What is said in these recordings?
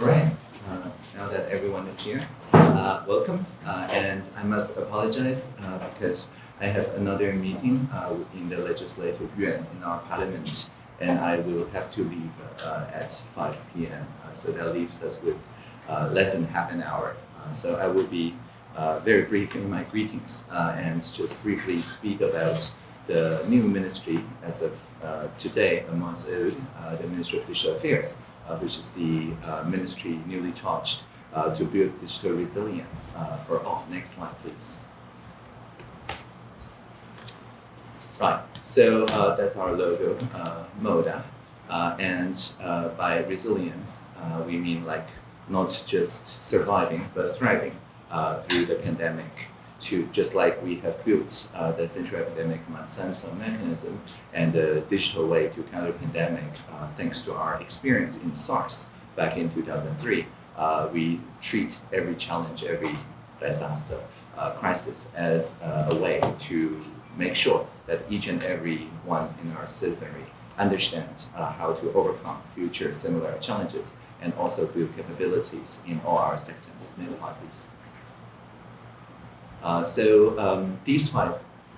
Right. Uh, now that everyone is here, uh, welcome. Uh, and I must apologize uh, because I have another meeting uh, in the Legislative Yuan in our Parliament, and I will have to leave uh, at 5 p.m. so that leaves us with less than half an hour. so I will be very brief in my greetings and just briefly speak about the new ministry as of today, a month old, the Ministry of Digital Affairs. Uh, which is the uh, ministry newly charged uh, to build digital resilience uh, for all. Next slide, please. Right, so uh, that's our logo, uh, MODA. and by resilience, we mean like not just surviving, but thriving through the pandemic to just like we have built uh, the central epidemic center mechanism and the digital way to counter pandemic, uh, thanks to our experience in SARS back in 2003, uh, we treat every challenge, every disaster, uh, crisis as uh, a way to make sure that each and every one in our citizenry understand uh, how to overcome future similar challenges and also build capabilities in all our sectors. Next slide, please. Uh, so um, these five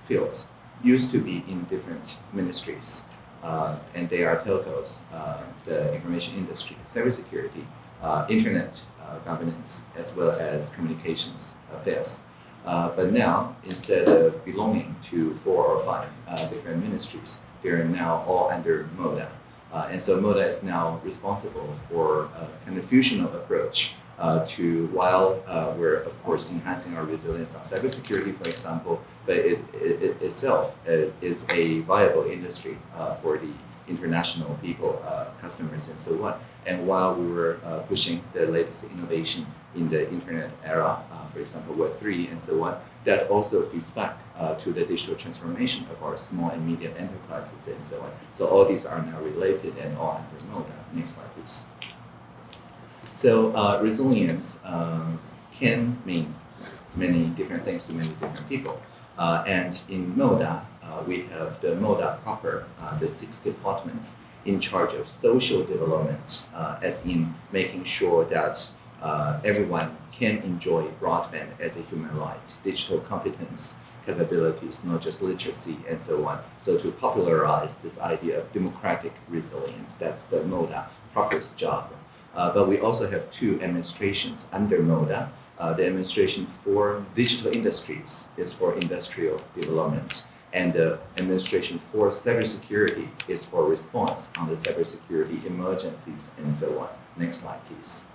fields used to be in different ministries, uh, and they are telcos, uh, the information industry, cybersecurity, uh, internet uh, governance, as well as communications affairs. but now, instead of belonging to four or five different ministries, they're now all under MODA. and so MODA is now responsible for a kind of fusional approach uh, to while uh, we're of course enhancing our resilience on cybersecurity, for example, but it, it, it itself is, is, a viable industry uh, for the international people, uh, customers, and so on. And while we were uh, pushing the latest innovation in the internet era, uh, for example, Web3 and so on, that also feeds back to the digital transformation of our small and medium enterprises and so on. So all these are now related and all under MODA. Next slide, please. So uh, resilience um, can mean many different things to many different people. Uh, and in MODA, uh, we have the MODA proper, uh, the six departments in charge of social development, uh, as in making sure that uh, everyone can enjoy broadband as a human right, digital competence, capabilities, not just literacy and so on. So to popularize this idea of democratic resilience, that's the MODA proper's job. Uh, but we also have two administrations under MODA. Uh, the administration for digital industries is for industrial development, and the administration for cybersecurity is for response on the cybersecurity emergencies and so on. Next slide, please.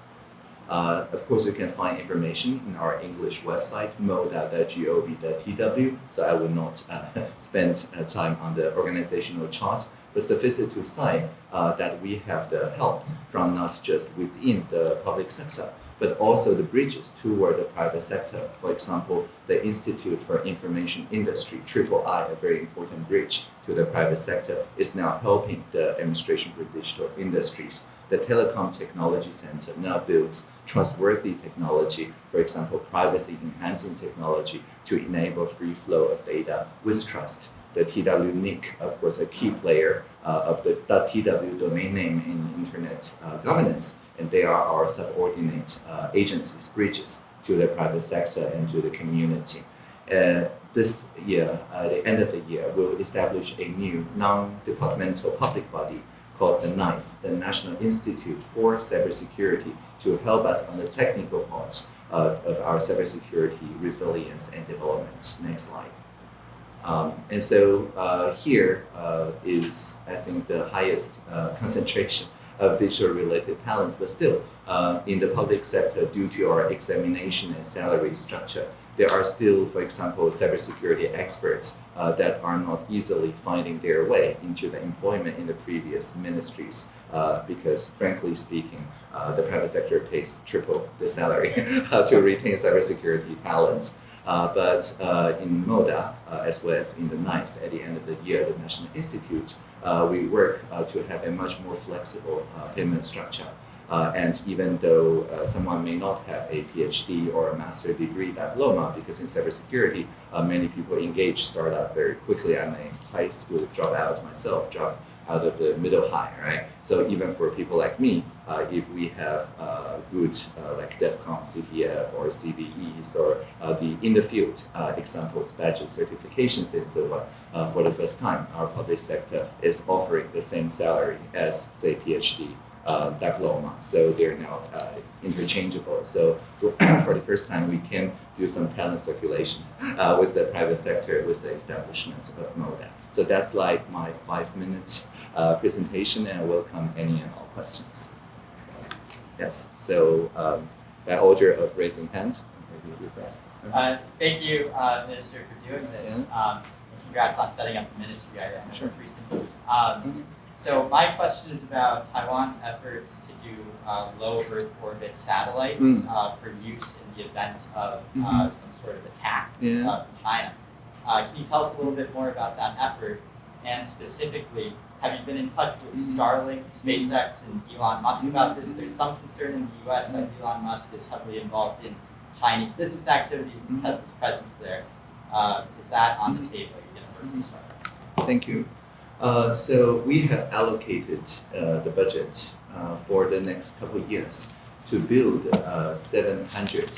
Uh, of course, you can find information in our English website, moda.gov.tw, so I will not uh, spend uh, time on the organizational chart, it to say uh, that we have the help from not just within the public sector, but also the bridges toward the private sector. For example, the Institute for Information Industry, Triple I, a very important bridge to the private sector, is now helping the Administration for Digital Industries the Telecom Technology Center now builds trustworthy technology, for example, privacy-enhancing technology to enable free flow of data with trust. The TWNIC, of course, a key player uh, of the .tw domain name in internet uh, governance, and they are our subordinate uh, agencies, bridges to the private sector and to the community. Uh, this year, at the end of the year, we'll establish a new non-departmental public body called the NICE, the National Institute for Cybersecurity, to help us on the technical parts uh, of our cybersecurity resilience and development. Next slide. Um, and so uh, here uh, is, I think, the highest uh, concentration of digital-related talents, but still, uh, in the public sector, due to our examination and salary structure, there are still, for example, cybersecurity experts uh, that are not easily finding their way into the employment in the previous ministries uh, because, frankly speaking, the private sector pays triple the salary to retain cybersecurity talents. Uh, but uh, in MODA, uh, as well as in the NICE, at the end of the year, the National Institute, we work to have a much more flexible payment structure. Uh, and even though uh, someone may not have a PhD or a master degree diploma, because in cybersecurity, uh, many people engage startup very quickly. I'm a high school dropout myself, dropped out of the middle high, right? So even for people like me, uh, if we have uh, good uh, like DEFCON CTF or CVEs or uh, the in the field uh, examples, badges, certifications, and so on. Uh, for the first time, our public sector is offering the same salary as say PhD diploma. So they're now interchangeable. So for the first time, we can do some talent circulation with the private sector, with the establishment of MODA. So that's like my five minute uh, presentation, and I welcome any and all questions. Yes. So um, by order of raising hand, maybe request. Uh, thank you, uh, Minister, for doing this. Um, and congrats on setting up the ministry. I, know Sure. it's recent. Um, so my question is about Taiwan's efforts to do uh, low Earth orbit satellites Mm. uh, for use in the event of uh, Mhm. some sort of attack Yeah. uh, from China. Uh, can you tell us a little bit more about that effort? And specifically, have you been in touch with. Starlink, SpaceX, and Elon Musk about this? There's some concern in the U.S. that Elon Musk is heavily involved in Chinese business activities and. Tesla's presence there. Uh, is that on the table? Thank you. Uh, so we have allocated uh, the budget uh, for the next couple of years to build uh, 700.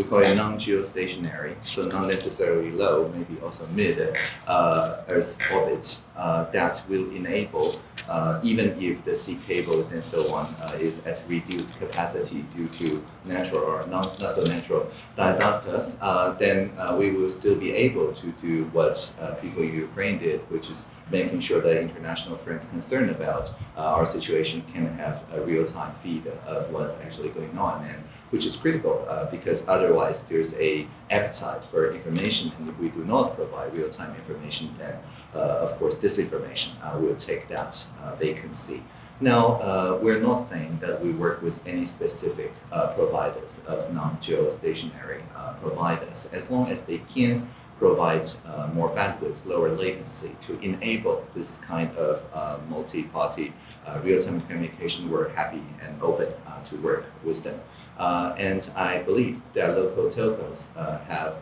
We call it non-geostationary, so not necessarily low, maybe also mid uh, Earth orbit uh, that will enable, uh, even if the sea cables and so on uh, is at reduced capacity due to natural or non, not so natural disasters, uh, then uh, we will still be able to do what people in Ukraine did, which is making sure that international friends concerned about uh, our situation can have a real-time feed of what's actually going on, and which is critical uh, because otherwise there's a appetite for information, and if we do not provide real-time information, then uh, of course disinformation uh, will take that uh, vacancy. Now, uh, we're not saying that we work with any specific uh, providers of non-geostationary uh, providers, as long as they can provide uh, more bandwidth, lower latency to enable this kind of uh, multi-party uh, real-time communication. We're happy and open uh, to work with them. Uh, and I believe that local telcos uh, have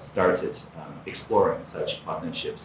started um, exploring such partnerships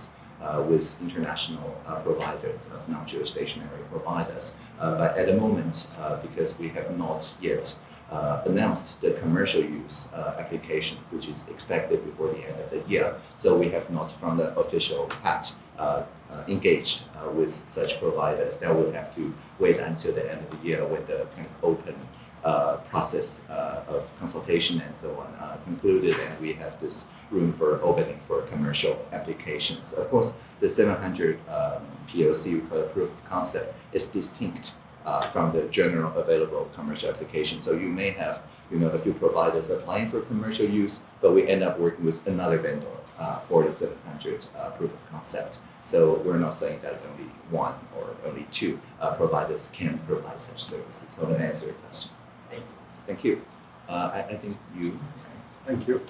with international providers of non-geostationary providers. But at the moment, because we have not yet uh, announced the commercial use uh, application, which is expected before the end of the year, so we have not, from the official hat, uh, uh, engaged uh, with such providers. That will have to wait until the end of the year when the kind of open uh, process of consultation and so on concluded, and we have this room for opening for commercial applications. Of course, the 700 um, POC, proof of concept, is distinct uh, from the general available commercial application. So you may have, you know, a few providers applying for commercial use, but we end up working with another vendor uh, for the 700 uh, proof of concept. So we're not saying that only one or only two uh, providers can provide such services. Hope that answer your question. Thank you. Thank you. Uh, I, I think you. Thank you.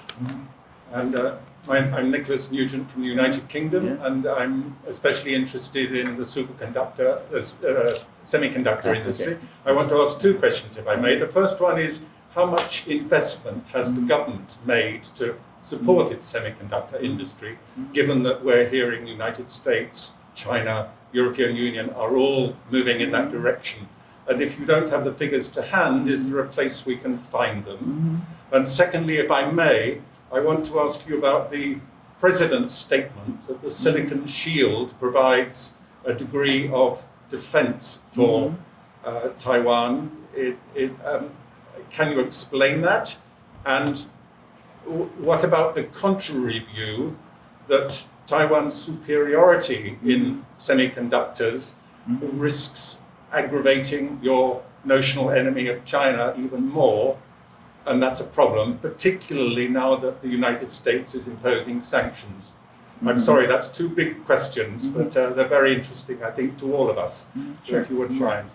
And uh, I'm, I'm Nicholas Nugent from the United Kingdom, Yeah. and I'm especially interested in the superconductor, uh, uh, semiconductor Ah, okay. industry. I want to ask two questions, if I may. The first one is how much investment has the Mhm. government made to support its semiconductor industry, Mhm. given that we're hearing the United States, China, European Union are all moving in that direction? And if you don't have the figures to hand, is there a place we can find them? And secondly, if I may, I want to ask you about the President's statement that the Silicon Shield provides a degree of defense for uh, Taiwan. It, it, um, can you explain that? And what about the contrary view that Taiwan's superiority in semiconductors Mhm. risks aggravating your notional enemy of China even more? And that's a problem, particularly now that the United States is imposing sanctions. I'm Mhm. sorry, that's two big questions, Mhm. but uh, they're very interesting, I think, to all of us. So if you wouldn't sure. mind.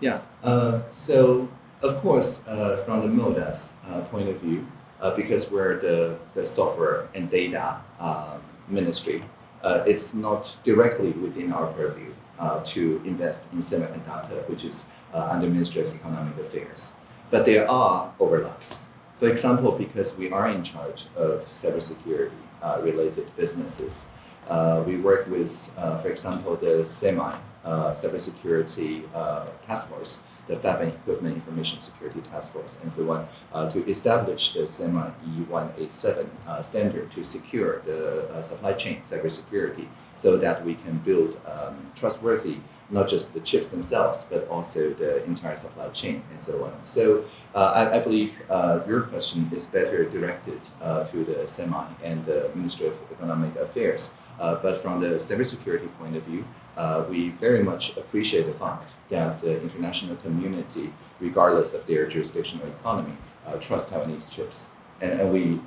Yeah. Uh, so of course, uh, from the MODA's uh, point of view, uh, because we're the, the software and data um, ministry, uh, it's not directly within our purview uh, to invest in semiconductor, which is uh, under Ministry of Economic Affairs. But there are overlaps. For example, because we are in charge of cybersecurity uh, related businesses, uh, we work with, uh, for example, the SEMI uh, cybersecurity uh, task force the Fab and Equipment Information Security Task Force, and so on, uh, to establish the SEMI E187 uh, standard to secure the supply chain cybersecurity so that we can build um, trustworthy not just the chips themselves, but also the entire supply chain and so on. So uh, I, I, believe uh, your question is better directed uh, to the SEMI and the Ministry of Economic Affairs. Uh, but from the cybersecurity point of view, uh, we very much appreciate the fact that the international community, regardless of their jurisdictional economy, uh, trust Taiwanese chips. And, and we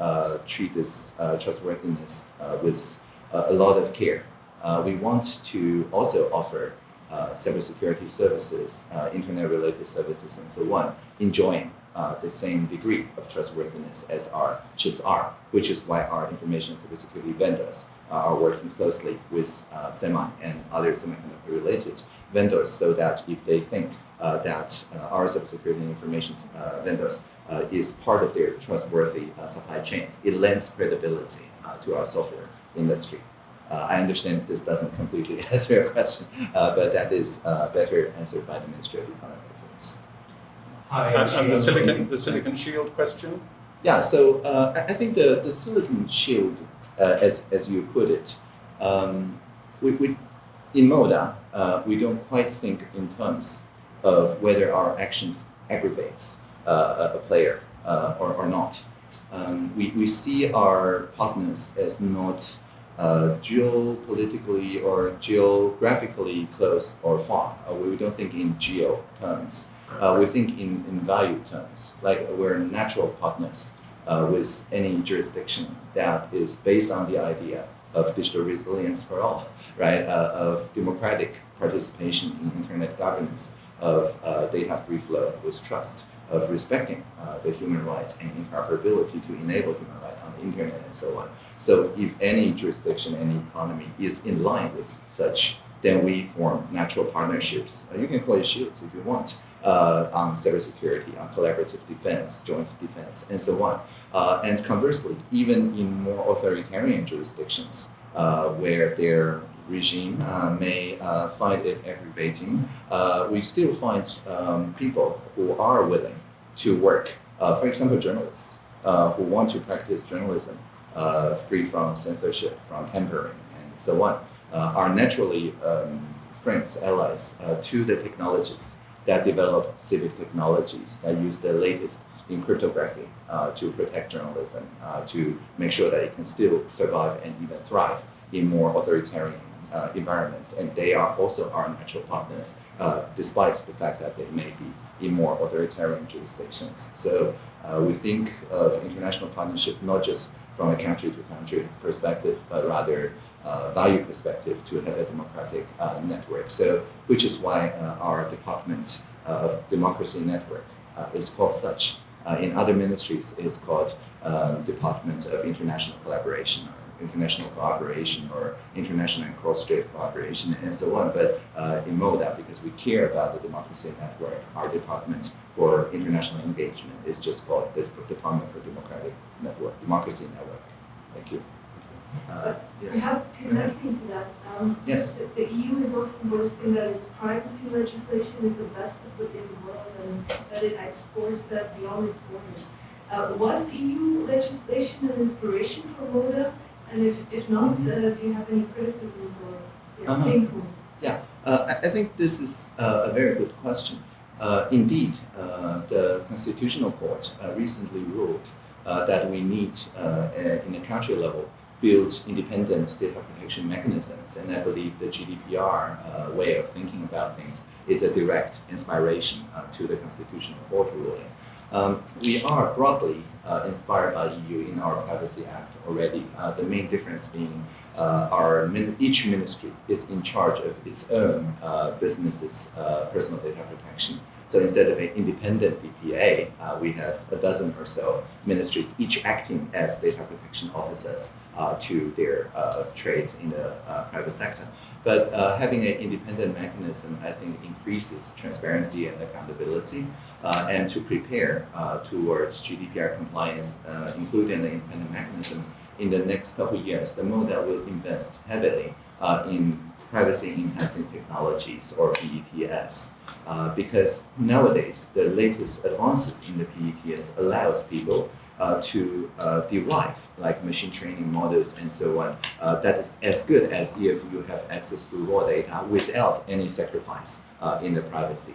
treat this trustworthiness with a lot of care. we want to also offer uh, cybersecurity services, uh, internet-related services, and so on, enjoying uh, the same degree of trustworthiness as our chips are, which is why our information cybersecurity vendors uh, are working closely with uh, SEMI and other semiconductor-related vendors so that if they think uh, that our cybersecurity information vendors is part of their trustworthy supply chain, it lends credibility to our software industry. Uh, I understand this doesn't completely answer your question, uh, but that is uh, better answered by the Ministry of Economic Affairs. Hi, and, and the silicon, the silicon shield question. Yeah, so uh, I think the, the silicon shield, uh, as as you put it, um, we, we in MODA uh, we don't quite think in terms of whether our actions aggravates a, a player or, or not. Um, we, we see our partners as not uh, geopolitically or geographically close or far. Uh, we don't think in geo terms. Uh, we think in, in value terms, like we're natural partners uh, with any jurisdiction that is based on the idea of digital resilience for all, right? Uh, of democratic participation in internet governance, of uh, data free flow with trust, of respecting the human rights and interoperability to enable human rights on the internet and so on. So if any jurisdiction, any economy is in line with such, then we form natural partnerships. Uh, you can call it shields if you want. Uh, on cybersecurity, on collaborative defense, joint defense, and so on. Uh, and conversely, even in more authoritarian jurisdictions, uh, where their regime uh, may uh, find it aggravating, we still find um, people who are willing to work. for example, journalists who want to practice journalism uh, free from censorship, from tampering, and so on, uh, are naturally um, friends, allies uh, to the technologists that develop civic technologies that use the latest in cryptography uh, to protect journalism, uh, to make sure that it can still survive and even thrive in more authoritarian uh, environments. And they are also our natural partners, despite the fact that they may be in more authoritarian jurisdictions. So we think of international partnership not just from a country to country perspective, but rather uh, value perspective to have a democratic uh, network. So, which is why uh, our Department of Democracy Network uh, is called such. Uh, in other ministries, it's called Department of International Collaboration international cooperation or international and cross-strait cooperation and so on. But uh, in MODA, because we care about the democracy network, our department for international engagement is just called the Department for Democratic Network, Democracy Network. Thank you. Uh, yes. Perhaps connecting to that, um, yes. the, the, EU is often boasting that its privacy legislation is the best in the world and that it exports that beyond its borders. Uh, was EU legislation an inspiration for MODA? And if, if not, uh, do you have any criticisms or yeah, uh-huh. pain points? Yeah, uh, I think this is uh, a very good question. Uh, indeed, uh, the Constitutional Court uh, recently ruled that we need, in a country level, build independent data protection mechanisms. And I believe the GDPR way of thinking about things is a direct inspiration to the Constitutional Court ruling. Um, we are broadly uh, inspired by EU in our Privacy Act already. Uh, the main difference being uh, our min each ministry is in charge of its own uh, business's uh, personal data protection. So instead of an independent DPA, uh, we have a dozen or so ministries, each acting as data protection officers to their trades in the private sector. But having an independent mechanism, I think, increases transparency and accountability uh, and to prepare uh, towards GDPR compliance, uh, including the independent mechanism in the next couple of years, the MODA will invest heavily in privacy enhancing technologies or PETS. Uh, because nowadays the latest advances in the PETS allows people uh, to uh, derive like machine training models and so on uh, that is as good as if you have access to raw data without any sacrifice uh, in the privacy.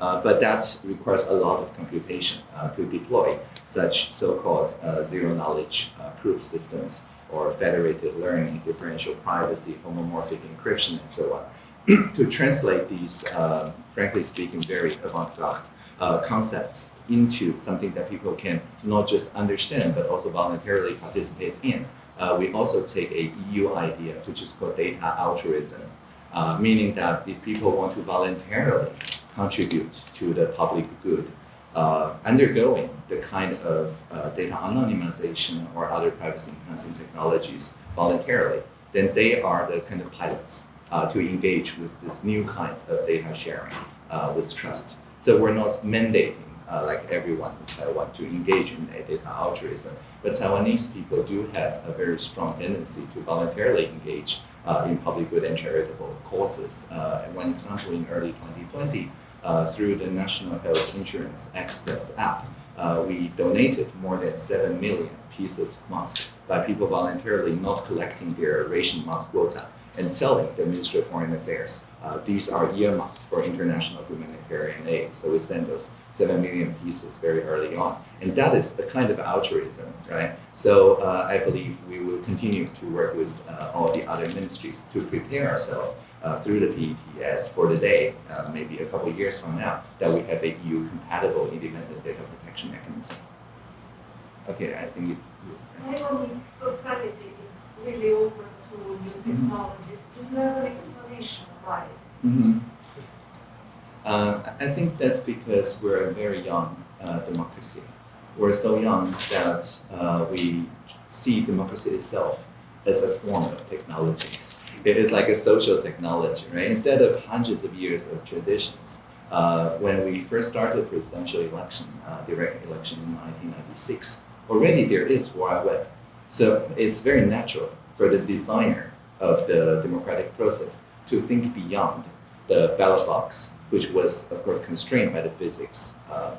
Uh, but that requires a lot of computation uh, to deploy such so-called zero-knowledge proof systems or federated learning, differential privacy, homomorphic encryption, and so on. to translate these, uh, frankly speaking, very avant-garde uh, concepts into something that people can not just understand but also voluntarily participate in. we also take a EU idea, which is called data altruism, meaning that if people want to voluntarily contribute to the public good, uh, undergoing the kind of uh, data anonymization or other privacy enhancing technologies voluntarily, then they are the kind of pilots uh, to engage with these new kinds of data sharing uh, with trust. So we're not mandating uh, like everyone in Taiwan to engage in data altruism, but Taiwanese people do have a very strong tendency to voluntarily engage uh, in public good and charitable causes. one example in early 2020, uh, through the National Health Insurance Express app, uh, we donated more than 7 million pieces of masks by people voluntarily not collecting their ration mask quota and telling the Ministry of Foreign Affairs uh, these are earmarked for international humanitarian aid. So we sent those 7 million pieces very early on. And that is the kind of altruism, right? So uh, I believe we will continue to work with uh, all the other ministries to prepare ourselves uh, through the PETS for the day, uh, maybe a couple of years from now, that we have a EU compatible independent data protection mechanism. Okay, I think it's. Taiwanese society is really open to new technologies. Do you have an explanation why? Mm-hmm. Um, I think that's because we're a very young uh, democracy. We're so young that uh, we see democracy itself as a form of technology it is like a social technology, right? Instead of hundreds of years of traditions, uh, when we first started presidential election, uh, direct election in 1996, already there is World Web. So it's very natural for the designer of the democratic process to think beyond the ballot box, which was, of course, constrained by the physics, uh,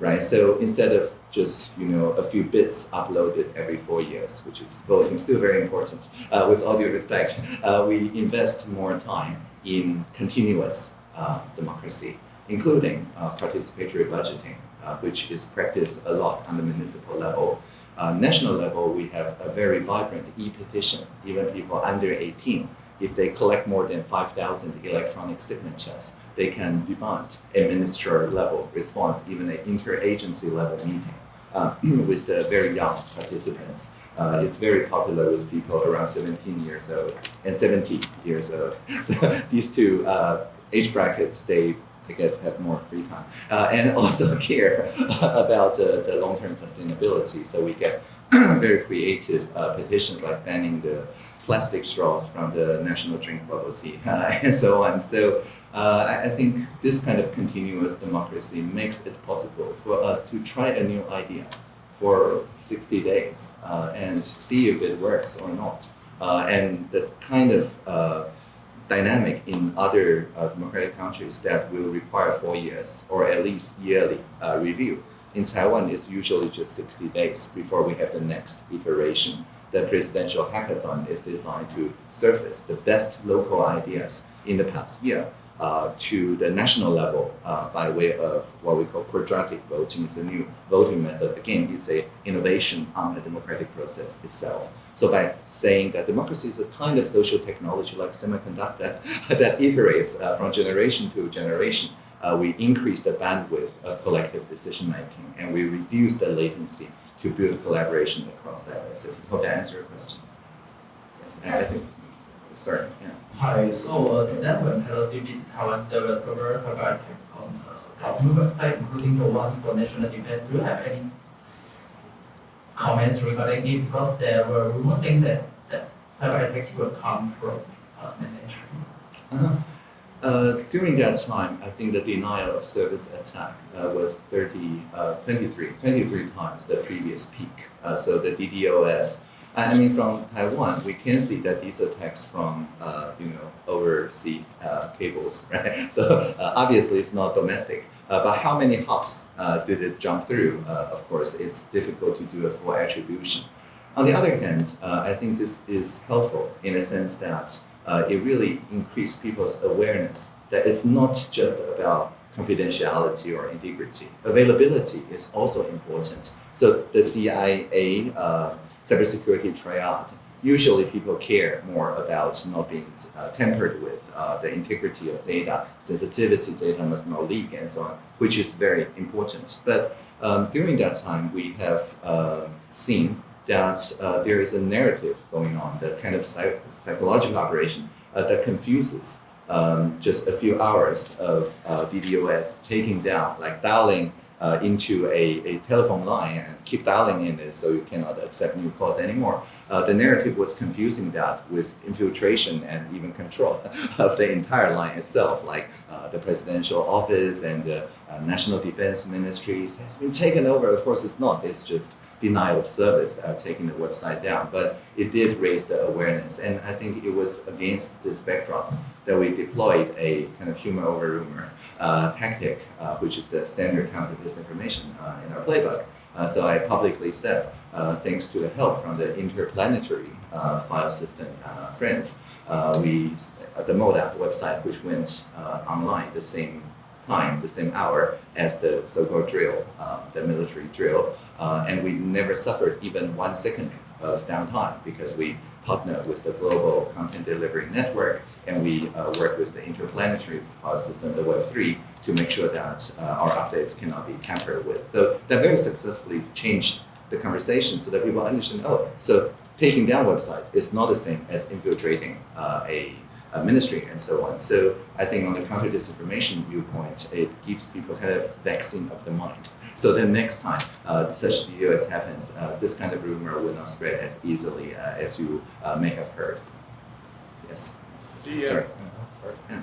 right? So instead of just you know a few bits uploaded every four years, which is voting still very important. Uh, with all due respect, uh, we invest more time in continuous uh, democracy, including uh, participatory budgeting, uh, which is practiced a lot on the municipal level. Uh, national level, we have a very vibrant e-petition. Even people under 18, if they collect more than 5,000 electronic signatures, they can demand a minister level response, even an interagency level meeting with the very young participants. Uh, it's very popular with people around 17 years old and 70 years old. So these two uh, age brackets, they I guess have more free time uh, and also care about uh, the long-term sustainability. So we get very creative uh, petitions like banning the plastic straws from the national drink bubble tea and so on. So uh, I think this kind of continuous democracy makes it possible for us to try a new idea for 60 days uh, and see if it works or not. Uh, and the kind of dynamic in other uh, democratic countries that will require four years or at least yearly uh, review. In Taiwan, it's usually just 60 days before we have the next iteration. The presidential hackathon is designed to surface the best local ideas in the past year uh, to the national level uh, by way of what we call quadratic voting. It's a new voting method. Again, it's a innovation on the democratic process itself. So by saying that democracy is a kind of social technology like semiconductor that iterates uh, from generation to generation, uh, we increase the bandwidth of collective decision making and we reduce the latency to build collaboration across diversity. Hope that answers your question. Yes, I think start. Yeah. Hi, so uh, then when Pelosi visited Taiwan, there were several cyber attacks on uh, government website, including the one for national defense. Do you have any comments regarding it? Because there were rumors saying that, that cyber attacks will come from uh, mainland China. Uh-huh. Uh, during that time, I think the denial of service attack uh, was 30, uh, 23, 23 times the previous peak. So the DDoS I mean, from Taiwan, we can see that these attacks from, uh, you know, overseas uh, cables, right? So uh, obviously it's not domestic. But how many hops did it jump through? Of course, it's difficult to do a full attribution. On the other hand, I think this is helpful in a sense that uh, it really increased people's awareness that it's not just about confidentiality or integrity. Availability is also important. So the CIA uh, cybersecurity triad, usually people care more about not being uh, tampered with, uh, the integrity of data, sensitivity data must not leak, and so on, which is very important. But um, during that time, we have uh, seen that uh, there is a narrative going on, the kind of psych- psychological operation uh, that confuses um, just a few hours of uh, DDoS taking down, like dialing uh, into a, a telephone line and keep dialing in it so you cannot accept new calls anymore. Uh, the narrative was confusing that with infiltration and even control of the entire line itself, like uh, the presidential office and the uh, national defense ministries has been taken over. Of course, it's not. It's just denial of service uh, taking the website down. But it did raise the awareness, and I think it was against this backdrop that we deployed a kind of humor over rumor uh, tactic, uh, which is the standard counter disinformation uh, in our playbook. So I publicly said, thanks to the help from the interplanetary file system friends, we the MODAP website, which went online the same time, the same hour as the so-called drill, uh, the military drill, uh, and we never suffered even one second of downtime because we partner with the global content delivery network and we uh, work with the interplanetary file system, the Web3, to make sure that uh, our updates cannot be tampered with. So that very successfully changed the conversation so that people understand, oh, so taking down websites is not the same as infiltrating uh, a, a ministry and so on. So I think on the counter disinformation viewpoint, it gives people kind of vaccine of the mind. So then next time uh, such DDoS happens, uh, this kind of rumor will not spread as easily uh, as you uh, may have heard. Yes. The, uh, Sorry. Sorry.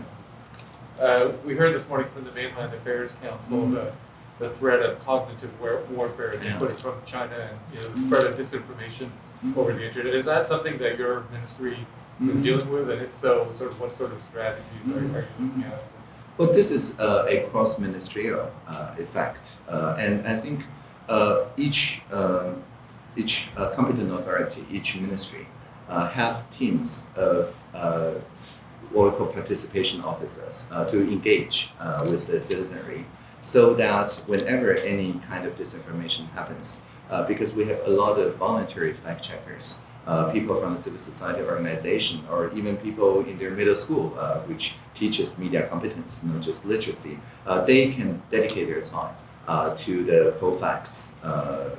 Uh, we heard this morning from the Mainland Affairs Council Mhm. the, the threat of cognitive war- warfare, Yeah. put from China and you know, the Mhm. spread of disinformation Mhm. over the internet. Is that something that your ministry is Mhm. dealing with? And if so, sort of what sort of strategies are, are you looking at? Well, this is uh, a cross-ministerial uh, effect, uh, and I think uh, each uh, each uh, competent authority, each ministry, uh, have teams of uh, what we call participation officers uh, to engage uh, with the citizenry, so that whenever any kind of disinformation happens, uh, because we have a lot of voluntary fact checkers, uh, people from the civil society organization, or even people in their middle school, uh, which teaches media competence, not just literacy, uh, they can dedicate their time uh, to the Cofacts uh,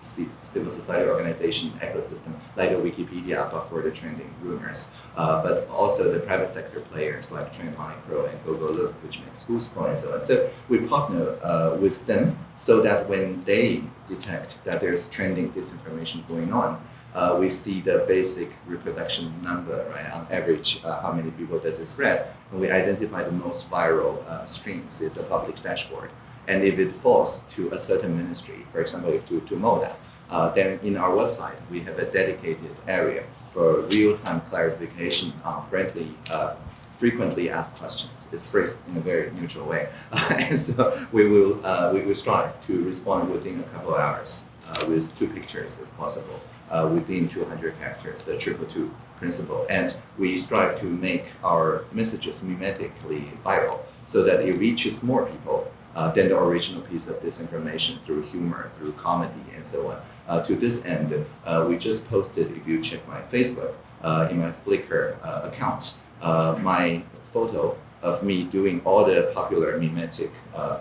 ci- civil society organization ecosystem, like a Wikipedia, but for the trending rumors. Uh, but also the private sector players like Trend Micro and Gogolook, which makes Whoscall and so on. So we partner with them so that when they detect that there's trending disinformation going on, uh, we see the basic reproduction number, right? On average, uh, how many people does it spread? And we identify the most viral uh, streams. It's a public dashboard. And if it falls to a certain ministry, for example, to, to MODA, uh, then in our website, we have a dedicated area for real-time clarification on friendly, uh, frequently asked questions. It's phrased in a very neutral way. and so we will, uh, we will strive to respond within a couple of hours uh, with two pictures if possible uh, within 200 characters, the triple two principle. And we strive to make our messages mimetically viral so that it reaches more people uh, than the original piece of disinformation through humor, through comedy, and so on. Uh, to this end, uh, we just posted, if you check my Facebook, uh, in my Flickr uh, account, uh, my photo of me doing all the popular mimetic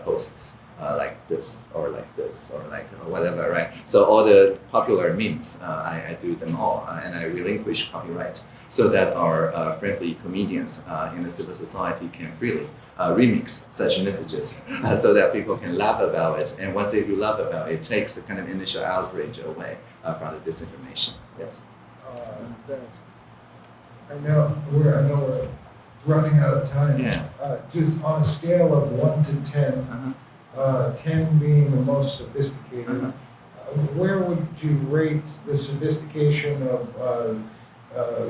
posts uh, like this or like this or like uh, whatever, right? So all the popular memes, uh, I, I do them all, uh, and I relinquish copyright so that our uh, friendly comedians uh, in the civil society can freely uh, remix such messages, uh, so that people can laugh about it. And once they do laugh about it, it takes the kind of initial outrage away uh, from the disinformation. Yes. Uh, thanks. I know, we're, I know we're running out of time. Yeah. Uh, just on a scale of one to ten, Uh-huh. Uh, ten being the most sophisticated, Uh-huh. where would you rate the sophistication of uh, uh,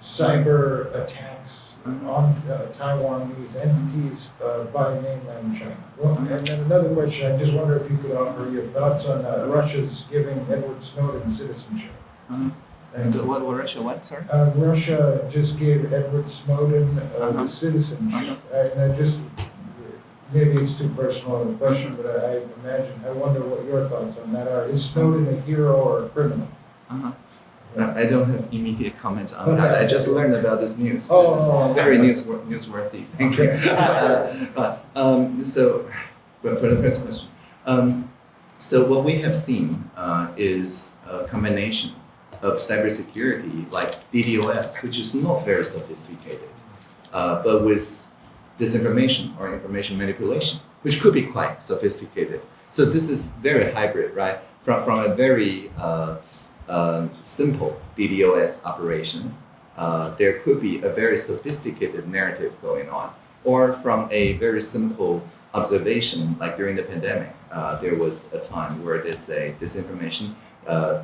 cyber attacks Mhm. on uh, Taiwanese entities uh, by mainland China? Well, and then another question, I just wonder if you could offer your thoughts on uh, Russia's giving Edward Snowden citizenship. Uh-huh. And, And what, what Russia, what, sorry? uh, Russia just gave Edward Snowden uh, Uh-huh. the citizenship. And I just, maybe it's too personal of a question, but I I imagine, I wonder what your thoughts on that are. Is Snowden a hero or a criminal? Uh-huh. I I don't have immediate comments on that. I just learned about this news. Oh, this is okay. very newsworthy. newsworthy. Thank you. Okay. Uh, um, so, for, for the first question, um, so what we have seen uh, is a combination of cybersecurity, like DDoS, which is not very sophisticated, uh, but with disinformation or information manipulation, which could be quite sophisticated. So this is very hybrid, right? From, from a very uh, uh, simple DDoS operation, uh, there could be a very sophisticated narrative going on, or from a very simple observation, like during the pandemic, uh, there was a time where there's a disinformation uh,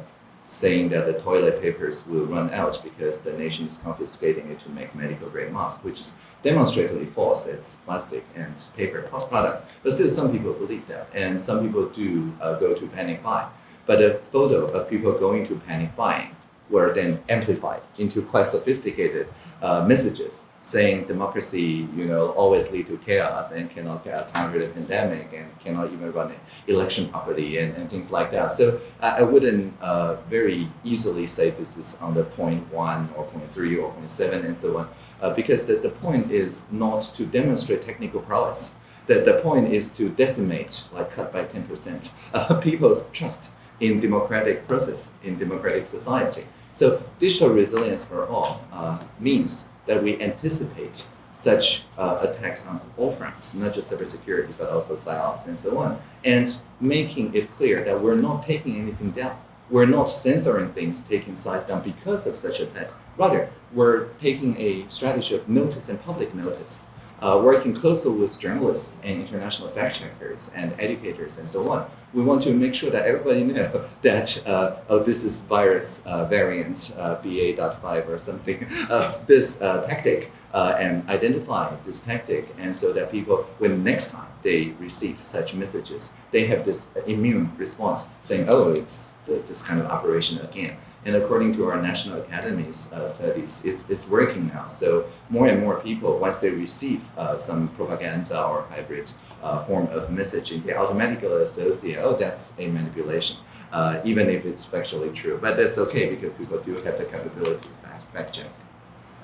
saying that the toilet papers will run out because the nation is confiscating it to make medical grade masks, which is demonstrably false. It's plastic and paper products. But still, some people believe that, and some people do uh, go to panic buy. But a photo of people going to panic buying were then amplified into quite sophisticated uh, messages saying democracy, you know, always lead to chaos and cannot counter the pandemic and cannot even run an election properly and, and things like that. So I, I wouldn't uh, very easily say this is the point one or point three or point seven and so on, uh, because the, the point is not to demonstrate technical prowess. The, the point is to decimate, like cut by 10%, uh, people's trust in democratic process, in democratic society. So digital resilience for all uh, means that we anticipate such uh, attacks on all fronts, not just cybersecurity, but also psyops and so on, and making it clear that we're not taking anything down. We're not censoring things, taking sides down because of such attacks. Rather, we're taking a strategy of notice and public notice, uh, working closely with journalists and international fact checkers and educators and so on. We want to make sure that everybody know that uh, oh this is virus uh, variant uh, BA.5 or something of this uh, tactic uh, and identify this tactic and so that people when next time they receive such messages they have this immune response saying oh it's th- this kind of operation again. And according to our national academies uh, studies it's, it's working now. So more and more people once they receive uh, some propaganda or hybrid uh, form of messaging they automatically associate oh that's a manipulation uh, even if it's factually true. But that's okay because people do have the capability to fact, fact check.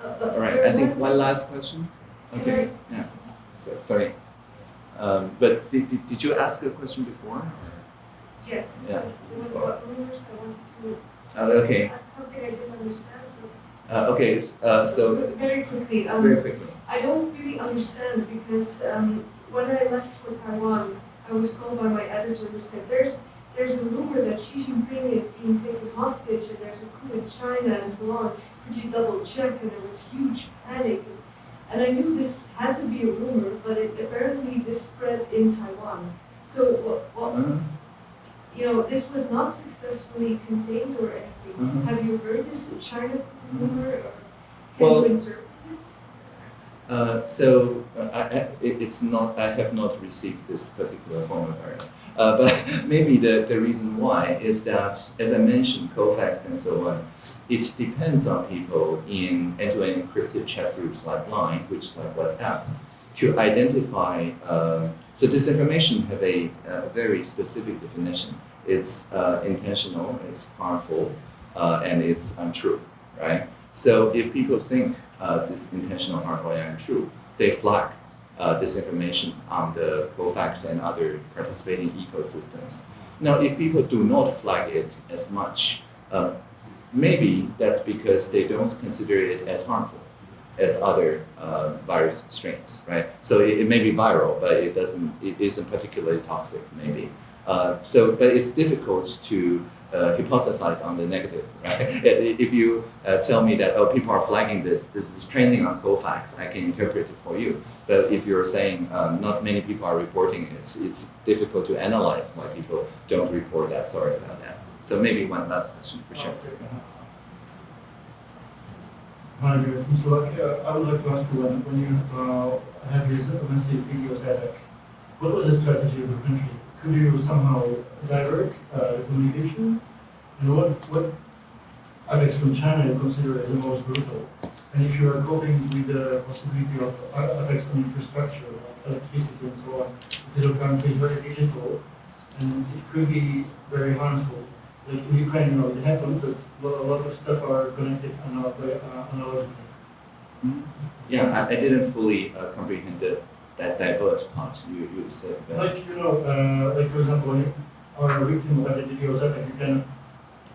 Uh, all right, I think one- one last question. Okay, yeah, so, sorry. Um, but did, did, did you ask a question before? Yes, Yeah. it was about rumors, I wanted to Oh, okay. ask something I didn't understand. Uh, okay, uh, so, Very quickly, um, very quickly. I don't really understand because um, when I left for Taiwan, I was called by my editor who said, there's, there's a rumor that Xi Jinping is being taken hostage and there's a coup in China and so on. Could you double check? And there was huge panic. And I knew this had to be a rumor, but it, apparently this spread in Taiwan. So what, what, Uh, you know, this was not successfully contained or anything. Mhm. Have you heard this in China rumor or can Well- you interpret it? Uh, so uh, I, I, it, it's not. I have not received this particular form of virus. Uh, but maybe the, the reason why is that, as I mentioned, Cofacts and so on, it depends on people in end-to-end encrypted chat groups like Line, which is like WhatsApp, to identify. Um, so disinformation have a, uh very specific definition. It's uh, intentional, it's harmful, uh, and it's untrue, right? So if people think uh, this intentional, harmful, and untrue, they flag uh, disinformation on the Cofacts and other participating ecosystems. Now, if people do not flag it as much, uh, maybe that's because they don't consider it as harmful as other uh, virus strains, right? So it, it may be viral, but it doesn't, it isn't particularly toxic, maybe. Uh, so, but it's difficult to uh, hypothesize on the negative, right? If you uh, tell me that, oh, people are flagging this, this is trending on Cofacts, I can interpret it for you. But if you're saying um, not many people are reporting it, it's, it's difficult to analyze why people don't report that. Sorry about that. So maybe one last question for sure. Hi. So uh, I would like to ask you, when, when you uh, these massive DDoS attacks, what was the strategy of the country? Could you somehow divert uh, the communication? And what, what attacks from China you consider as the most brutal? And if you are coping with the possibility of uh, attacks on infrastructure, like electricity and so on, digital country is very digital, and it could be very harmful. Like Ukraine, know, it happened, but a lot of stuff are connected analog- uh, analogically. Yeah, I, I didn't fully uh, comprehend the, that diverse part you, you said. But Like, you know, uh, like for example, when you are a victim of a DDoS attack, you can,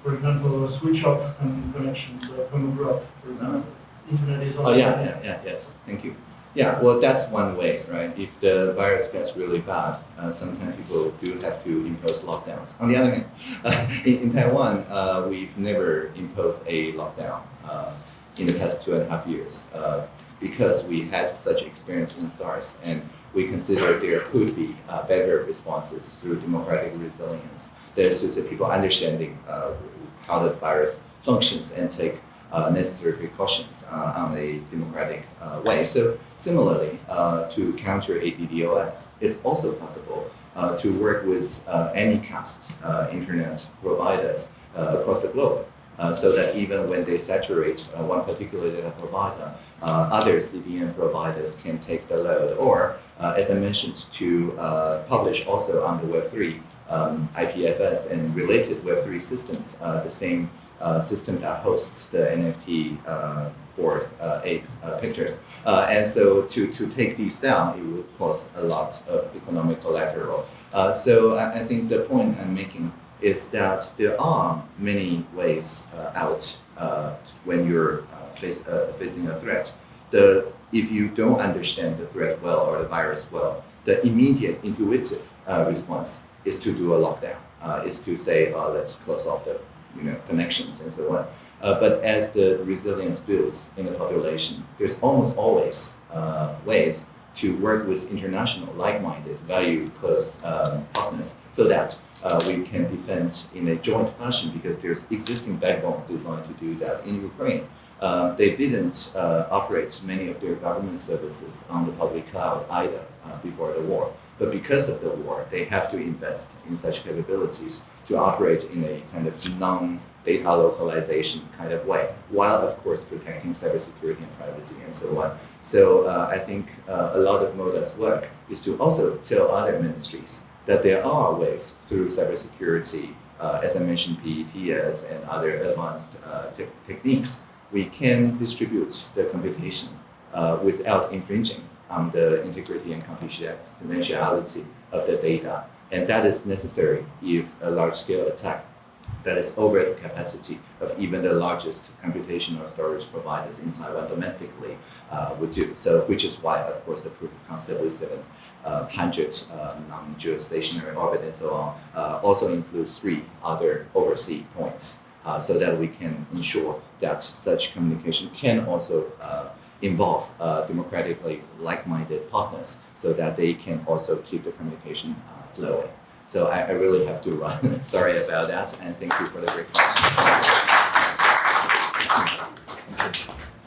for example, switch off some connections uh, from abroad, for example. Internet is also. Oh, yeah, yeah, yeah, yes, thank you. Yeah, well, that's one way, right? If the virus gets really bad, uh, sometimes people do have to impose lockdowns. On the other hand, uh, in, Taiwan, uh, we've never imposed a lockdown uh, in the past two and a half years uh, because we had such experience in SARS and we consider there could be uh, better responses through democratic resilience. There's just people understanding how the virus functions and take necessary precautions uh, on a democratic uh, way. So similarly, uh, to counter a DDoS, it's also possible uh, to work with uh, anycast uh, internet providers uh, across the globe. Uh, so that even when they saturate uh, one particular data provider, uh, other CDN providers can take the load. Or, uh, as I mentioned, to uh, publish also on the Web3 um, IPFS and related Web3 systems, uh, the same uh, system that hosts the NFT uh, Bored Ape pictures. And so to, to take these down, it would cause a lot of economic collateral. So I, I think the point I'm making is that there are many ways uh, out uh, when you're uh, face, facing a threat. The, if you don't understand the threat well or the virus well, the immediate intuitive response is to do a lockdown, uh, is to say, uh, let's close off the you know, connections and so on. Uh, but as the resilience builds in the population, there's almost always uh, ways to work with international, like-minded, value-close um, partners so that uh, we can defend in a joint fashion because there's existing backbones designed to do that. In Ukraine, uh, they didn't uh, operate many of their government services on the public cloud either uh, before the war. But because of the war, they have to invest in such capabilities to operate in a kind of non-data localization kind of way, while of course protecting cybersecurity and privacy and so on. So uh, I think uh, a lot of MODA's work is to also tell other ministries that there are ways through cybersecurity, uh, as I mentioned, PETS and other advanced uh, te- techniques, we can distribute the computation uh, without infringing on the integrity and confidentiality of the data. And that is necessary if a large-scale attack that is over the capacity of even the largest computational storage providers in Taiwan domestically uh, would do. So, which is why, of course, the proof of concept with 700 uh, non-geostationary orbit and so on uh, also includes three other overseas points, uh, so that we can ensure that such communication can also uh, involve uh, democratically like-minded partners, so that they can also keep the communication uh, flowing. So I, I really have to run. Sorry about that, and thank you for the great question.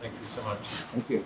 Thank you so much. Thank you.